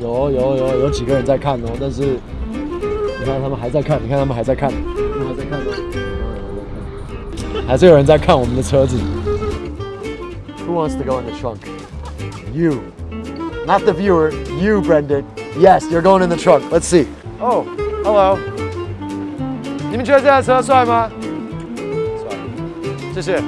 有有有有几个人在看哦，但是你看他们还在看，你看他们还在看，他们还在看哦，还是有人在看我们的车子。Who wants to go in the trunk? You. Not the viewer, you, Brendan. Yes, you're going in the trunk. Let's see. Oh, hello. 你们觉得这台车帅吗？帅，谢谢。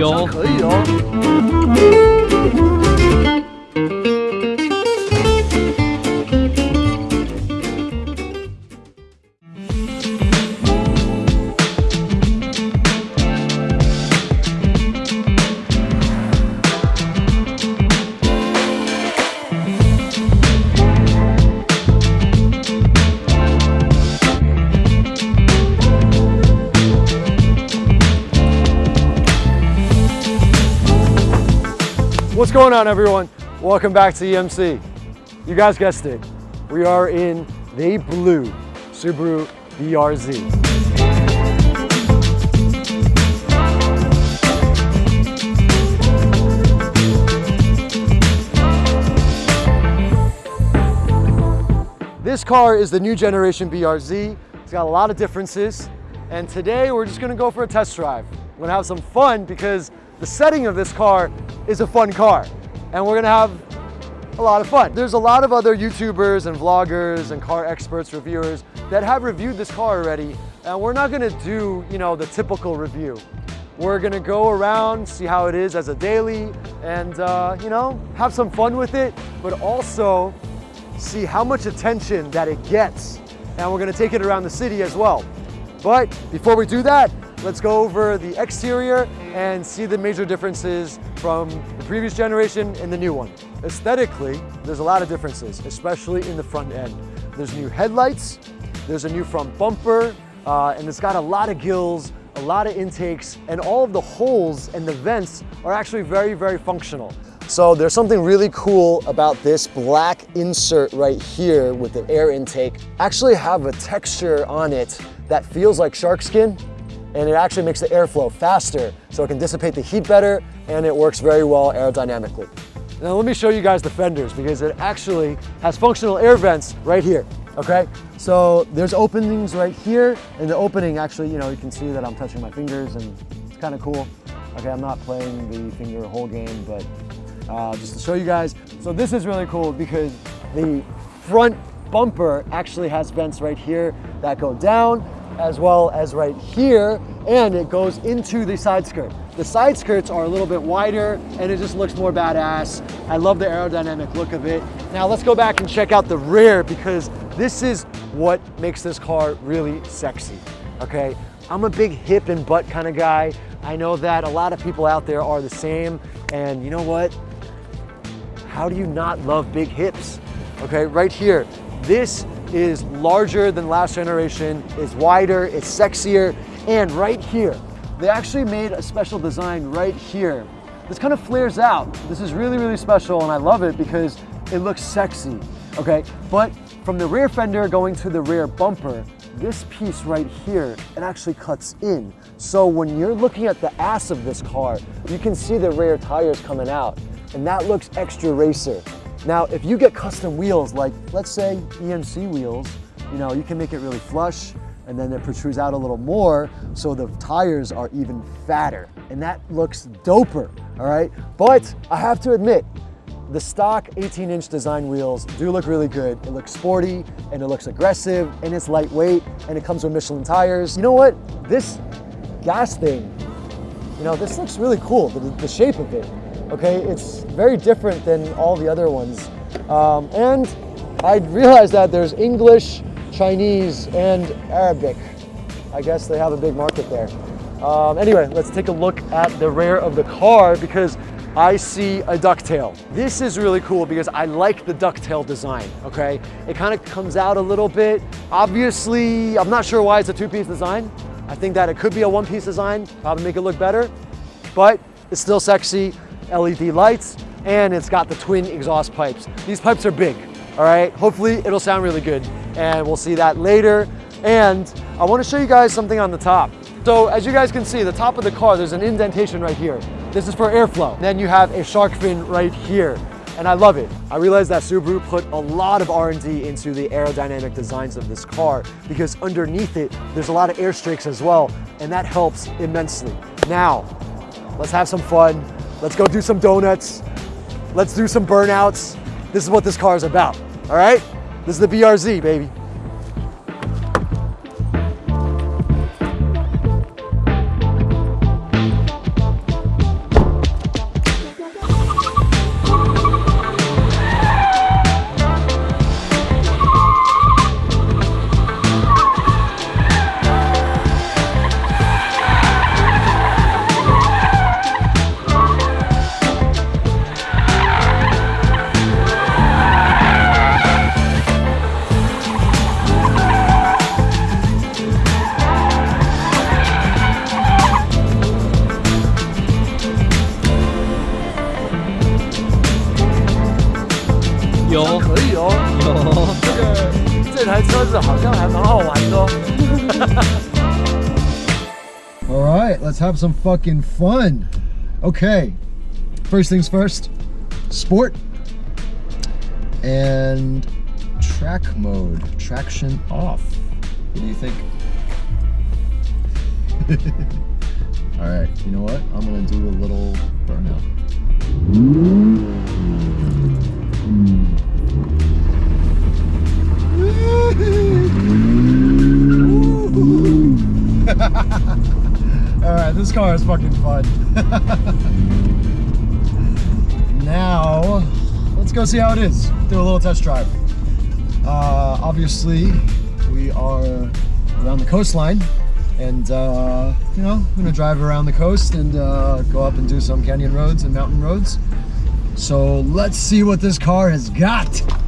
有可以哦。What's going on everyone? Welcome back to EMC. You guys guessed it. We are in the blue Subaru BRZ. This car is the new generation BRZ. It's got a lot of differences. And today we're just gonna go for a test drive. We're gonna have some fun because the setting of this car is a fun car. And we're gonna have a lot of fun. There's a lot of other YouTubers and vloggers and car experts, reviewers that have reviewed this car already. And we're not gonna do, you know, the typical review. We're gonna go around, see how it is as a daily and, uh, you know, have some fun with it, but also see how much attention that it gets. And we're gonna take it around the city as well. But before we do that, let's go over the exterior and see the major differences from the previous generation and the new one. Aesthetically, there's a lot of differences, especially in the front end. There's new headlights, there's a new front bumper, uh, and it's got a lot of gills, a lot of intakes, and all of the holes and the vents are actually very, very functional. So there's something really cool about this black insert right here with the air intake. Actually have a texture on it that feels like shark skin and it actually makes the airflow faster so it can dissipate the heat better and it works very well aerodynamically. Now let me show you guys the fenders because it actually has functional air vents right here, okay? So there's openings right here and the opening actually, you know, you can see that I'm touching my fingers and it's kind of cool. Okay, I'm not playing the finger hole game, but uh, just to show you guys. So this is really cool because the front bumper actually has vents right here that go down as well as right here and it goes into the side skirt. The side skirts are a little bit wider and it just looks more badass. I love the aerodynamic look of it. Now let's go back and check out the rear because this is what makes this car really sexy, okay? I'm a big hip and butt kind of guy. I know that a lot of people out there are the same and you know what? How do you not love big hips? Okay, right here. This is larger than last generation, is wider, it's sexier, and right here, they actually made a special design right here. This kind of flares out. This is really, really special, and I love it because it looks sexy, okay? But from the rear fender going to the rear bumper, this piece right here, it actually cuts in. So when you're looking at the ass of this car, you can see the rear tires coming out, and that looks extra racer. Now, if you get custom wheels, like let's say EMC wheels, you know, you can make it really flush and then it protrudes out a little more so the tires are even fatter and that looks doper, all right? But I have to admit, the stock 18 inch design wheels do look really good. It looks sporty and it looks aggressive and it's lightweight and it comes with Michelin tires. You know what? This gas thing, you know, this looks really cool, the, the shape of it okay? It's very different than all the other ones. Um, and I realized that there's English, Chinese, and Arabic. I guess they have a big market there. Um, anyway, let's take a look at the rear of the car because I see a ducktail. This is really cool because I like the ducktail design, okay? It kind of comes out a little bit. Obviously, I'm not sure why it's a two-piece design. I think that it could be a one-piece design, probably make it look better, but it's still sexy. LED lights, and it's got the twin exhaust pipes. These pipes are big, All right, hopefully it'll sound really good and we'll see that later. And I wanna show you guys something on the top. So as you guys can see, the top of the car, there's an indentation right here. This is for airflow. Then you have a shark fin right here and I love it. I realized that Subaru put a lot of R&D into the aerodynamic designs of this car because underneath it, there's a lot of air strakes as well, and that helps immensely. Now, let's have some fun. Let's go do some donuts. Let's do some burnouts. This is what this car is about, all right? This is the BRZ, baby. All right, let's have some fucking fun. Okay, first things first, sport and track mode, traction off. What do you think? All right, you know what? I'm gonna do a little burnout. All right, this car is fucking fun. now, let's go see how it is. Do a little test drive. Uh, obviously, we are around the coastline and uh, you know, I'm gonna drive around the coast and uh, go up and do some canyon roads and mountain roads. So let's see what this car has got.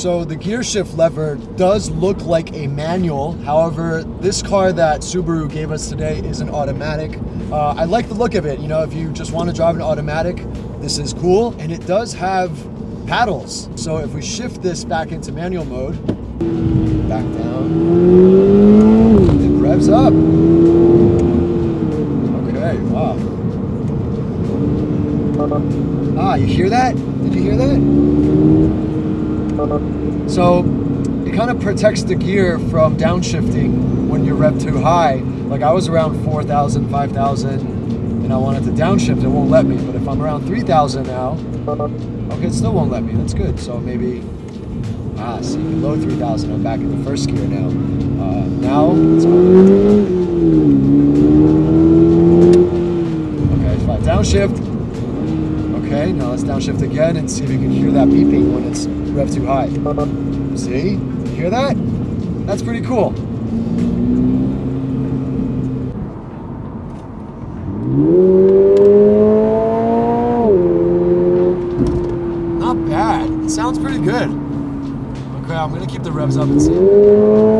So the gear shift lever does look like a manual. However, this car that Subaru gave us today is an automatic. Uh, I like the look of it. You know, if you just want to drive an automatic, this is cool. And it does have paddles. So if we shift this back into manual mode, back down, it revs up. Okay, wow. Ah, you hear that? Did you hear that? So it kind of protects the gear from downshifting when you rev too high. Like I was around 4,000, 5,000, and I wanted to downshift, it won't let me. But if I'm around 3,000 now, okay, it still won't let me. That's good. So maybe, ah, see, below 3,000, I'm back in the first gear now. Uh, now, let's. Okay, I downshift, okay, now let's downshift again and see if you can hear that beeping when it's rev too high. See? You hear that? That's pretty cool. Not bad. It sounds pretty good. Okay, I'm gonna keep the revs up and see.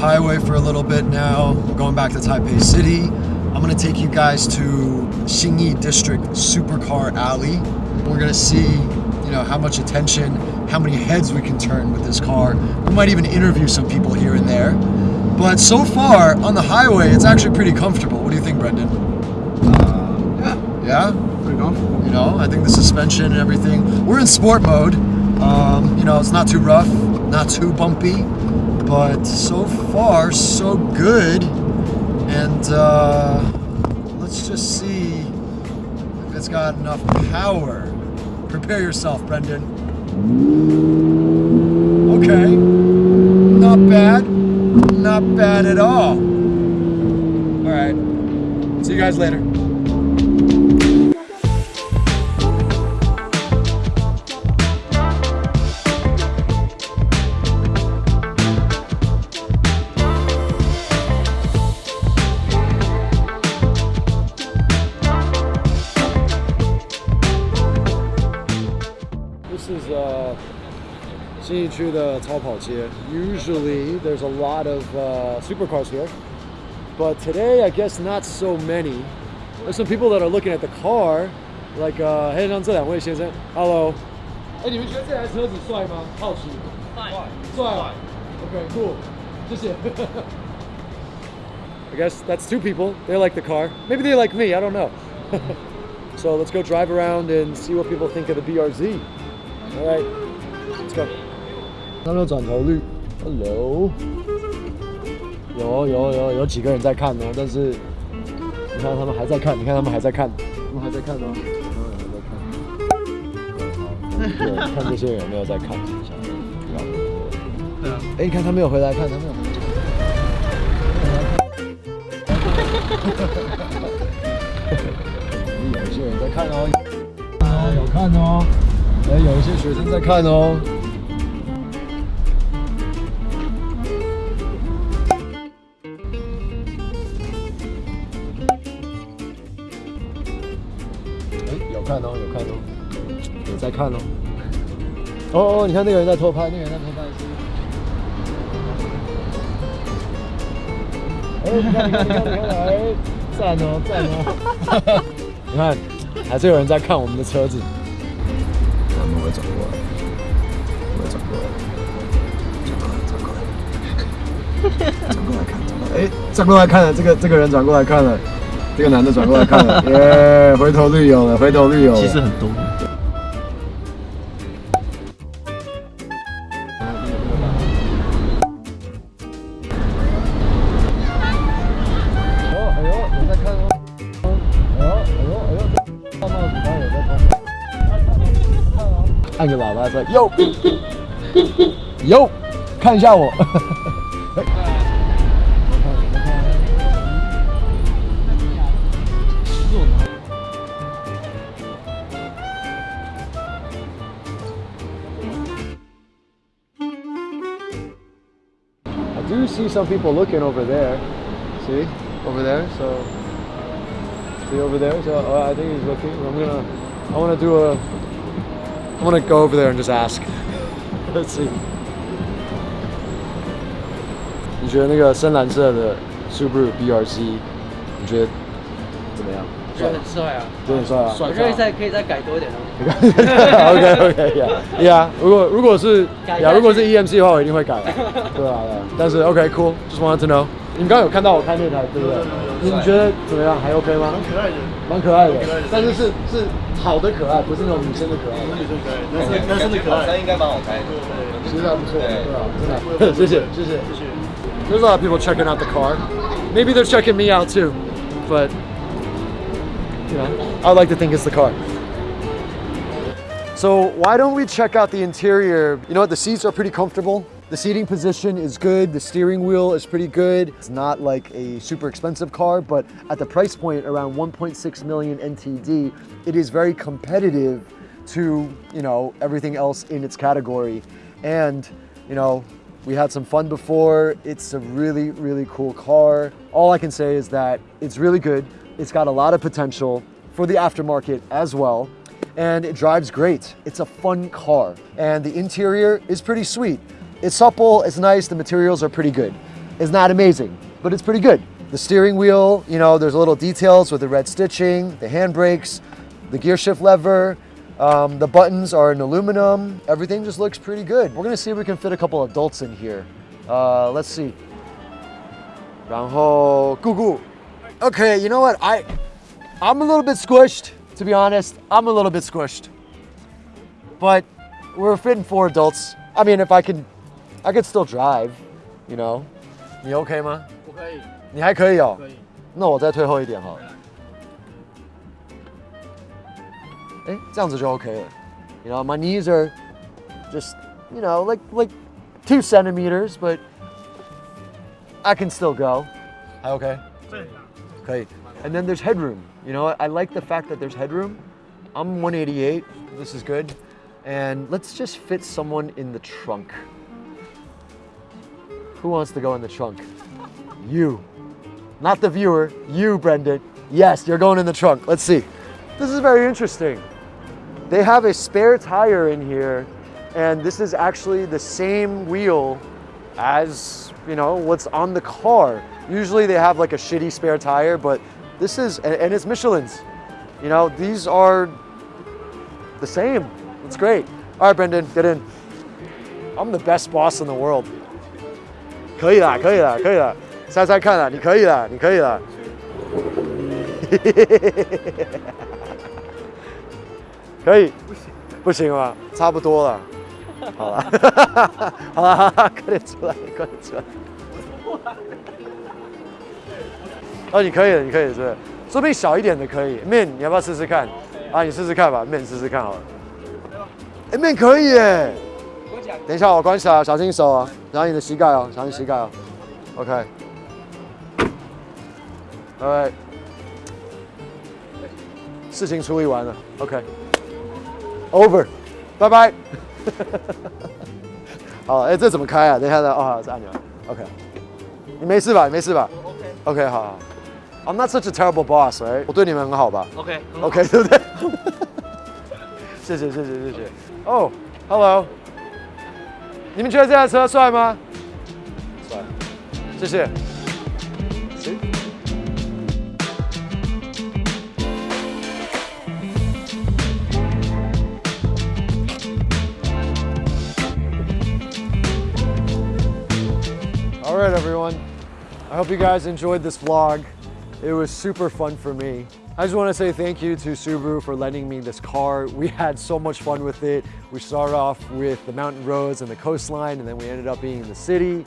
Highway for a little bit now. We're going back to Taipei City. I'm gonna take you guys to Xinyi District Supercar Alley. We're gonna see, you know, how much attention, how many heads we can turn with this car. We might even interview some people here and there. But so far, on the highway, it's actually pretty comfortable. What do you think, Brendan? Uh, yeah. Yeah? Pretty comfortable. You know, I think the suspension and everything. We're in sport mode. Um, you know, it's not too rough, not too bumpy but so far so good. And uh, let's just see if it's got enough power. Prepare yourself Brendan. Okay. Not bad. Not bad at all. All right. See you guys later. Usually there's a lot of uh, supercars here, but today I guess not so many. There's some people that are looking at the car, like uh, 黑让这两位先生，Hello，哎，你们觉得这台车子帅吗？好奇，帅，帅啊，OK，cool，谢谢。I guess that's two people. They like the car. Maybe they like me. I don't know. so let's go drive around and see what people think of the BRZ. All right, let's go. 那有转头率，Hello，有有有有几个人在看哦，但是你看他们还在看，你看他们还在看，他们还在看哦，他们还在看。对，看这些人有没有在看一下？对啊。哎，你看他没有回来看，他没有回来看。有一些人在看哦，啊，有看哦，哎，有一些学生在看哦。看哦。哦哦，你看那个人在偷拍，那个人在偷拍是。哎，你看，你看，你看，你看，哎，赞哦，赞哦！你看，还是有人在看我们的车子。他们会转过来，会转过来，转过来，转过来，转过来看，转过来，哎，转过来看了，这个这个人转过来看了，这个男的转过来看了，耶，回头率有了，回头率有了。其实很多。按个喇叭说哟哟，看一下我。I do see some people looking over there. See? Over there. So see over there. So uh, I think he's looking. I'm gonna I wanna do a I wanna go over there and just ask. Let's see. 你觉得那个深蓝色的 Subaru BRZ，你觉得怎么样？觉得很帅啊！觉得很帅啊！我觉得再可以再改多一点东西。 OK OK yeah yeah，如果如果是改下去呀，如果是 EMC 的话，我一定会改。对啊，对啊。但是 OK cool，just wanted to know。你刚刚有看到我开那台，对不对？你你觉得怎么样？还 OK 吗？可爱的，蛮可爱的 蛮可爱的，但是是是好的可爱，不是那种女生的可爱。女生可爱，男生男生的可爱，应该蛮好开的。其实还不错，对啊，真的。谢谢谢谢。谢谢。 There's a lot of people checking out the car. Maybe they're checking me out too, but you know, I like to think it's the car. So why don't we check out the interior? You know what? The seats are pretty comfortable. The seating position is good. The steering wheel is pretty good. It's not like a super expensive car, but at the price point around 1.6 million NTD, it is very competitive to, you know, everything else in its category. And, you know, we had some fun before. It's a really, really cool car. All I can say is that it's really good. It's got a lot of potential for the aftermarket as well. And it drives great. It's a fun car. And the interior is pretty sweet. It's supple, it's nice, the materials are pretty good. It's not amazing, but it's pretty good. The steering wheel, you know, there's little details with the red stitching, the handbrakes, the gear shift lever, um, the buttons are in aluminum. Everything just looks pretty good. We're gonna see if we can fit a couple adults in here. Uh, let's see. 然后, Gugu. Okay, you know what? I, I'm a little bit squished, to be honest. I'm a little bit squished. But we're fitting four adults. I mean, if I can I could still drive, you know. 你 OK 吗？我可以，你还可以哦。可以。那我再退后一点好了。哎，这样子就 OK 了。You know, my knees are just, you know, like like two centimeters, but I can still go. 还 OK？对，可以。 And then there's headroom. You know, I like the fact that there's headroom. I'm 188. This is good. And let's just fit someone in the trunk. Who wants to go in the trunk? You. Not the viewer, you, Brendan. Yes, you're going in the trunk. Let's see. This is very interesting. They have a spare tire in here, and this is actually the same wheel as, you know, what's on the car. Usually they have like a shitty spare tire, but this is, and, it's Michelin's. You know, these are the same. It's great. All right, Brendan, get in. I'm the best boss in the world. 可以啦，可以啦，可以啦，猜猜看啦，你可以啦，你可以啦。可以，不行不行吗？差不多了。好了，好了，快点出来，快点出来。哦，你可以了，你可以了，是不是？说不定小一点的可以。面，你要不要试试看？啊，你试试看吧，面试试看好了。哎，面可以耶。等一下，我关起来，小心手啊，然后你的膝盖哦，小心膝盖哦。OK。Alright。事情处理完了，OK。Over，拜拜。好，哎，这怎么开啊？等一下，等哦，这按钮，OK。你没事吧？你没事吧？OK。OK，好好。I'm not such a terrible boss, right？我对你们很好吧 OK？OK，对不对？谢谢，谢谢，谢谢。哦，Hello。你们觉得这台车帅吗？帅，谢谢。行。All right, everyone. I hope you guys enjoyed this vlog. It was super fun for me. I just want to say thank you to Subaru for lending me this car. We had so much fun with it. We started off with the mountain roads and the coastline, and then we ended up being in the city.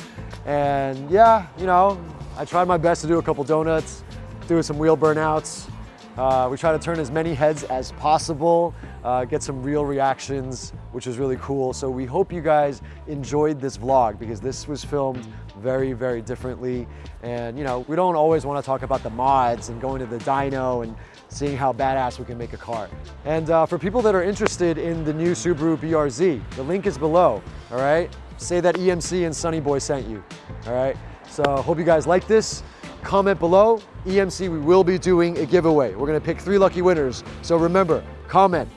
And yeah, you know, I tried my best to do a couple donuts, do some wheel burnouts. Uh, we try to turn as many heads as possible, uh, get some real reactions, which is really cool. So we hope you guys enjoyed this vlog because this was filmed very, very differently. And you know, we don't always want to talk about the mods and going to the dyno and seeing how badass we can make a car. And uh, for people that are interested in the new Subaru BRZ, the link is below, all right? Say that EMC and Sunny Boy sent you, all right? So hope you guys like this. Comment below. EMC, we will be doing a giveaway. We're gonna pick three lucky winners. So remember, comment,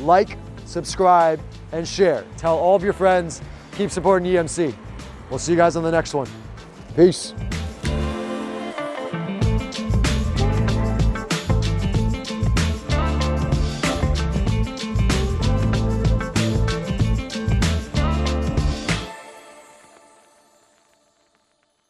like, subscribe, and share. Tell all of your friends, keep supporting EMC. We'll see you guys on the next one. Peace.